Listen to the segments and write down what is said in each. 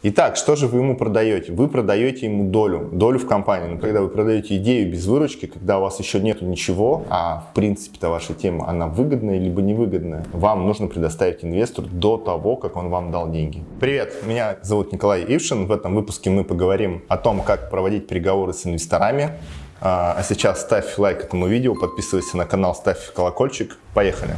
Итак, что же вы ему продаете? Вы продаете ему долю, долю в компании. Но когда вы продаете идею без выручки, когда у вас еще нету ничего, а в принципе-то ваша тема, она выгодная либо невыгодная, вам нужно предоставить инвестору до того, как он вам дал деньги. Привет, меня зовут Николай Ившин. В этом выпуске мы поговорим о том, как проводить переговоры с инвесторами. А, а сейчас ставь лайк этому видео, подписывайся на канал, ставь колокольчик. Поехали!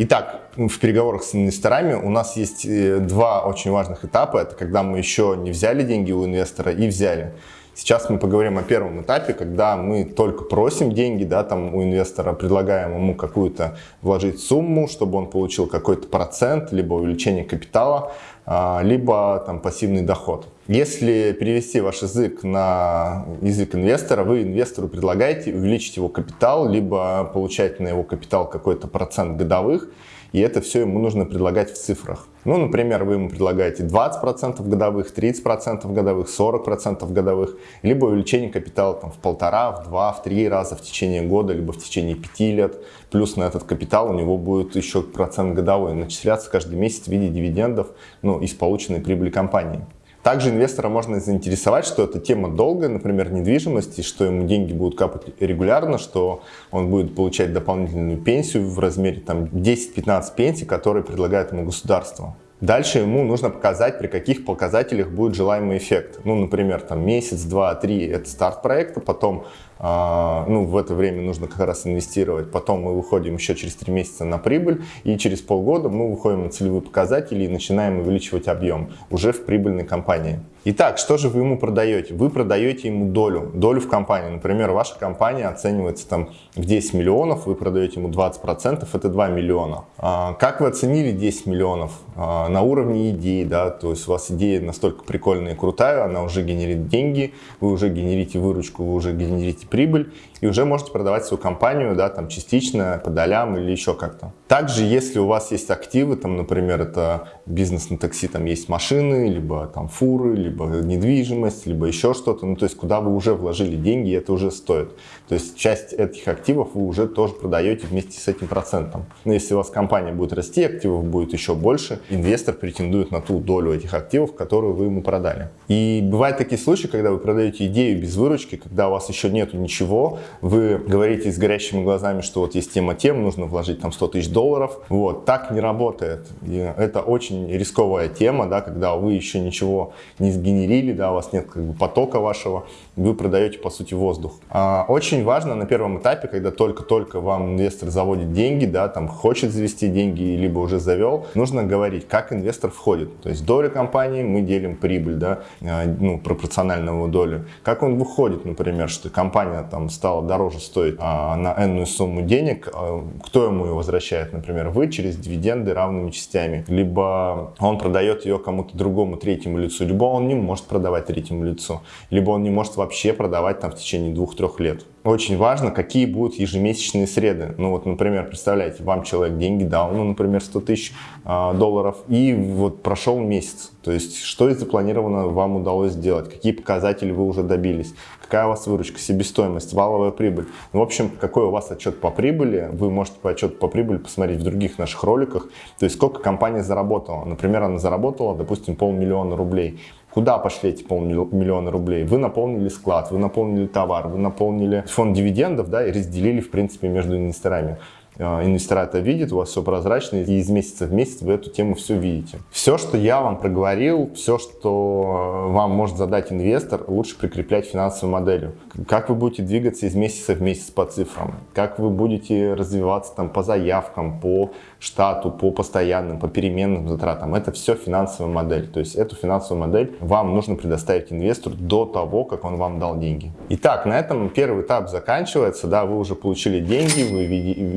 Итак, в переговорах с инвесторами у нас есть э, два очень важных этапа. Это когда мы еще не взяли деньги у инвестора и взяли. Сейчас мы поговорим о первом этапе, когда мы только просим деньги, да, там у инвестора предлагаем ему какую-то вложить сумму, чтобы он получил какой-то процент, либо увеличение капитала, а, либо там пассивный доход. Если перевести ваш язык на язык инвестора, вы инвестору предлагаете увеличить его капитал, либо получать на его капитал какой-то процент годовых, и это все ему нужно предлагать в цифрах. Ну, например, вы ему предлагаете 20% годовых, 30% годовых, 40% годовых, либо увеличение капитала там, в полтора, в два, в три раза в течение года, либо в течение пяти лет. Плюс на этот капитал у него будет еще процент годовой начисляться каждый месяц в виде дивидендов ну, из полученной прибыли компании. Также инвестора можно заинтересовать, что эта тема долгая, например, недвижимости, что ему деньги будут капать регулярно, что он будет получать дополнительную пенсию в размере 10-15 пенсий, которые предлагает ему государство. Дальше ему нужно показать, при каких показателях будет желаемый эффект. Ну, например, там месяц, два, три – это старт проекта, потом а, ну, в это время нужно как раз инвестировать. Потом мы выходим еще через три месяца на прибыль, и через полгода мы выходим на целевые показатели и начинаем увеличивать объем уже в прибыльной компании. Итак, что же вы ему продаете? Вы продаете ему долю, долю в компании. Например, ваша компания оценивается там в 10 миллионов, вы продаете ему 20%, это 2 миллиона. А, как вы оценили 10 миллионов? А, на уровне идеи, да, то есть у вас идея настолько прикольная и крутая, она уже генерит деньги, вы уже генерите выручку, вы уже генерите прибыль и уже можете продавать свою компанию, да, там частично, по долям или еще как-то. Также, если у вас есть активы, там, например, это бизнес на такси, там есть машины, либо там фуры, либо недвижимость, либо еще что-то, ну, то есть, куда вы уже вложили деньги, это уже стоит. То есть, часть этих активов вы уже тоже продаете вместе с этим процентом. Но если у вас компания будет расти, активов будет еще больше, инвестор претендует на ту долю этих активов, которую вы ему продали. И бывают такие случаи, когда вы продаете идею без выручки, когда у вас еще нету ничего, вы говорите с горящими глазами, что вот есть тема тем, нужно вложить там 100 тысяч долларов. Вот, так не работает. И это очень рисковая тема, да, когда вы еще ничего не сгенерили, да, у вас нет как бы потока вашего, вы продаете по сути воздух. А, очень важно на первом этапе, когда только-только вам инвестор заводит деньги, да, там хочет завести деньги, либо уже завел, нужно говорить, как инвестор входит. То есть доля компании мы делим прибыль, да, а, ну, пропорционального долю. Как он выходит, например, что компания там стала дороже стоить а, на энную сумму денег, а, кто ему ее возвращает? Например, вы через дивиденды равными частями. Либо он продает ее кому-то другому третьему лицу, либо он не может продавать третьему лицу, либо он не может вообще продавать там в течение двух-трех лет очень важно, какие будут ежемесячные среды. Ну вот, например, представляете, вам человек деньги дал, ну, например, 100 тысяч э, долларов, и вот прошел месяц. То есть, что из запланированного вам удалось сделать, какие показатели вы уже добились, какая у вас выручка, себестоимость, валовая прибыль. Ну, в общем, какой у вас отчет по прибыли, вы можете по отчету по прибыли посмотреть в других наших роликах. То есть, сколько компания заработала. Например, она заработала, допустим, полмиллиона рублей. Куда пошли эти полмиллиона рублей? Вы наполнили склад, вы наполнили товар, вы наполнили фонд дивидендов да, и разделили, в принципе, между инвесторами. А, инвестора это видит, у вас все прозрачно, и из месяца в месяц вы эту тему все видите. Все, что я вам проговорил, все, что э, вам может задать инвестор, лучше прикреплять финансовую моделью. Как вы будете двигаться из месяца в месяц по цифрам, как вы будете развиваться там по заявкам, по штату, по постоянным, по переменным затратам. Это все финансовая модель. То есть эту финансовую модель вам нужно предоставить инвестору до того, как он вам дал деньги. Итак, на этом первый этап заканчивается. Да, вы уже получили деньги, вы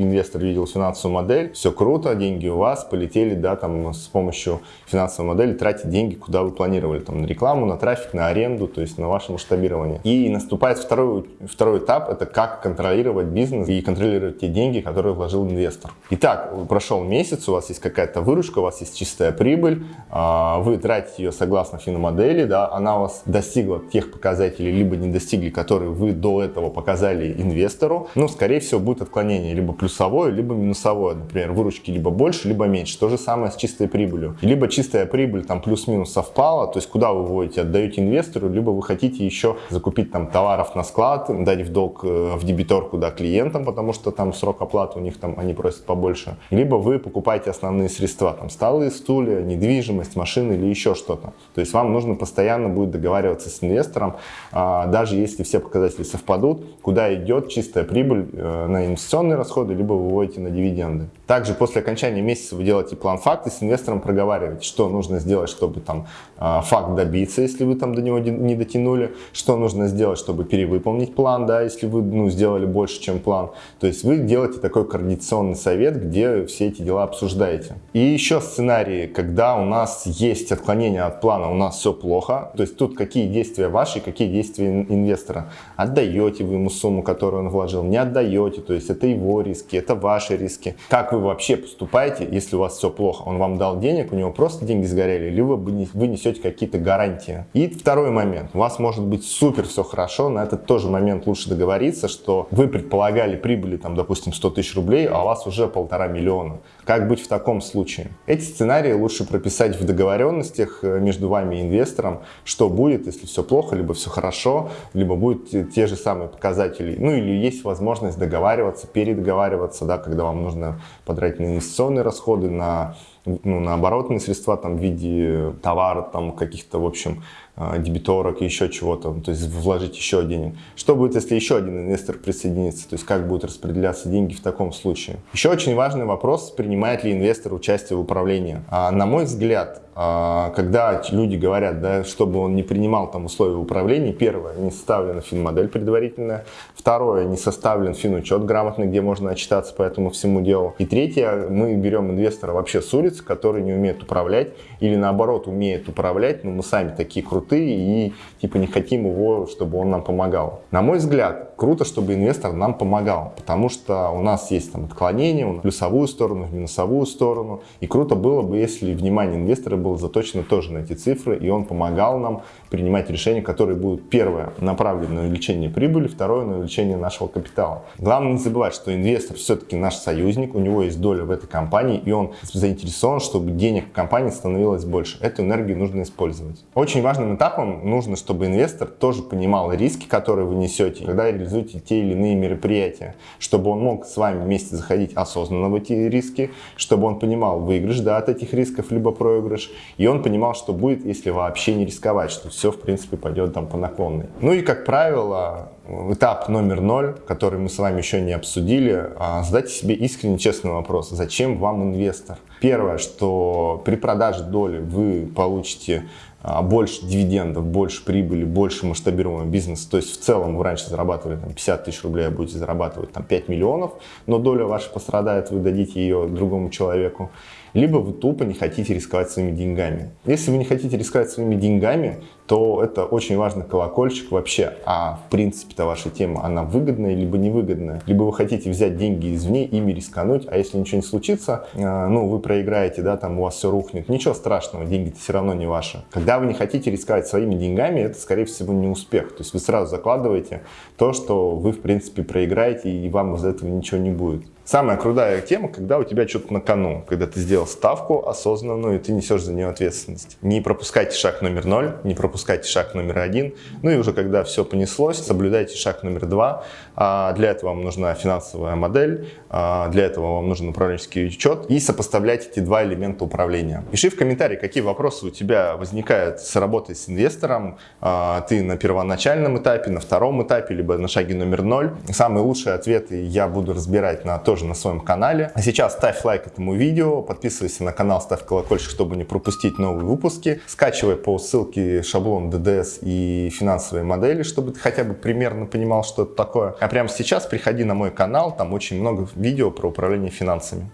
инвестор инвестор видел финансовую модель, все круто, деньги у вас, полетели, да, там с помощью финансовой модели тратить деньги, куда вы планировали, там на рекламу, на трафик, на аренду, то есть на ваше масштабирование. И наступает второй, второй этап, это как контролировать бизнес и контролировать те деньги, которые вложил инвестор. Итак, прошел месяц, у вас есть какая-то выручка, у вас есть чистая прибыль, а, вы тратите ее согласно финомодели, да, она у вас достигла тех показателей, либо не достигли, которые вы до этого показали инвестору, ну, скорее всего, будет отклонение либо плюсовое, плюсовое, либо минусовое. Например, выручки либо больше, либо меньше. То же самое с чистой прибылью. Либо чистая прибыль там плюс-минус совпала, то есть куда вы вводите, отдаете инвестору, либо вы хотите еще закупить там товаров на склад, дать в долг э, в дебиторку да, клиентам, потому что там срок оплаты у них там они просят побольше. Либо вы покупаете основные средства, там столы, стулья, недвижимость, машины или еще что-то. То есть вам нужно постоянно будет договариваться с инвестором, а, даже если все показатели совпадут, куда идет чистая прибыль э, на инвестиционные расходы, либо выводите на дивиденды. Также после окончания месяца вы делаете план факта, с инвестором проговариваете, что нужно сделать, чтобы там а, факт добиться, если вы там до него не дотянули, что нужно сделать, чтобы перевыполнить план, да, если вы ну, сделали больше, чем план. То есть вы делаете такой координационный совет, где все эти дела обсуждаете. И еще сценарии, когда у нас есть отклонение от плана, у нас все плохо, то есть тут какие действия ваши, какие действия инвестора. Отдаете вы ему сумму, которую он вложил, не отдаете, то есть это его риски, это ваши риски. Как вы вообще поступаете, если у вас все плохо? Он вам дал денег, у него просто деньги сгорели, либо вы несете какие-то гарантии. И второй момент. У вас может быть супер все хорошо, на этот тоже момент лучше договориться, что вы предполагали прибыли, там, допустим, 100 тысяч рублей, а у вас уже полтора миллиона. Как быть в таком случае? Эти сценарии лучше прописать в договоренностях э, между вами и инвестором, что будет, если все плохо, либо все хорошо, либо будут те же самые показатели. Ну или есть возможность договариваться, передоговариваться, да, когда вам нужно потратить на инвестиционные расходы, на ну, на оборотные средства там, в виде товара, там, каких-то, в общем, дебиторок и еще чего-то, то есть вложить еще денег. Что будет, если еще один инвестор присоединится, то есть как будут распределяться деньги в таком случае. Еще очень важный вопрос, принимает ли инвестор участие в управлении. А, на мой взгляд, а, когда люди говорят, да, чтобы он не принимал там условия управления, первое, не составлена финмодель предварительная, второе, не составлен финучет грамотный, где можно отчитаться по этому всему делу, и третье, мы берем инвестора вообще с улицы, который не умеет управлять, или наоборот умеет управлять, но мы сами такие крутые, крутые и типа не хотим его, чтобы он нам помогал. На мой взгляд, круто, чтобы инвестор нам помогал, потому что у нас есть там отклонения в плюсовую сторону, в минусовую сторону. И круто было бы, если внимание инвестора было заточено тоже на эти цифры, и он помогал нам принимать решения, которые будут, первое, направлены на увеличение прибыли, второе, на увеличение нашего капитала. Главное не забывать, что инвестор все-таки наш союзник, у него есть доля в этой компании, и он заинтересован, чтобы денег в компании становилось больше. Эту энергию нужно использовать. Очень этапом нужно, чтобы инвестор тоже понимал риски, которые вы несете, когда реализуете те или иные мероприятия, чтобы он мог с вами вместе заходить осознанно в эти риски, чтобы он понимал выигрыш да, от этих рисков, либо проигрыш, и он понимал, что будет, если вообще не рисковать, что все, в принципе, пойдет там по наклонной. Ну и, как правило, этап номер ноль, который мы с вами еще не обсудили, а, задайте себе искренне честный вопрос, зачем вам инвестор? Первое, что при продаже доли вы получите больше дивидендов, больше прибыли, больше масштабируемого бизнеса. То есть в целом вы раньше зарабатывали там, 50 тысяч рублей, а будете зарабатывать там, 5 миллионов, но доля ваша пострадает, вы дадите ее другому человеку либо вы тупо не хотите рисковать своими деньгами. Если вы не хотите рисковать своими деньгами, то это очень важный колокольчик вообще. А в принципе-то ваша тема, она выгодная либо невыгодная. Либо вы хотите взять деньги извне, ими рискануть, а если ничего не случится, э, ну, вы проиграете, да, там у вас все рухнет. Ничего страшного, деньги-то все равно не ваши. Когда вы не хотите рисковать своими деньгами, это, скорее всего, не успех. То есть вы сразу закладываете то, что вы, в принципе, проиграете, и вам из этого ничего не будет. Самая крутая тема, когда у тебя что-то на кону, когда ты сделал ставку осознанную, и ты несешь за нее ответственность. Не пропускайте шаг номер ноль, не пропускайте шаг номер один. Ну и уже когда все понеслось, соблюдайте шаг номер два. А для этого вам нужна финансовая модель, а для этого вам нужен управленческий учет и сопоставлять эти два элемента управления. Пиши в комментарии, какие вопросы у тебя возникают с работой с инвестором. А, ты на первоначальном этапе, на втором этапе, либо на шаге номер ноль. Самые лучшие ответы я буду разбирать на тоже на своем канале. А сейчас ставь лайк этому видео, подписывайся на канал, ставь колокольчик, чтобы не пропустить новые выпуски. Скачивай по ссылке шаблон DDS и финансовые модели, чтобы ты хотя бы примерно понимал, что это такое. А прямо сейчас приходи на мой канал, там очень много видео про управление финансами.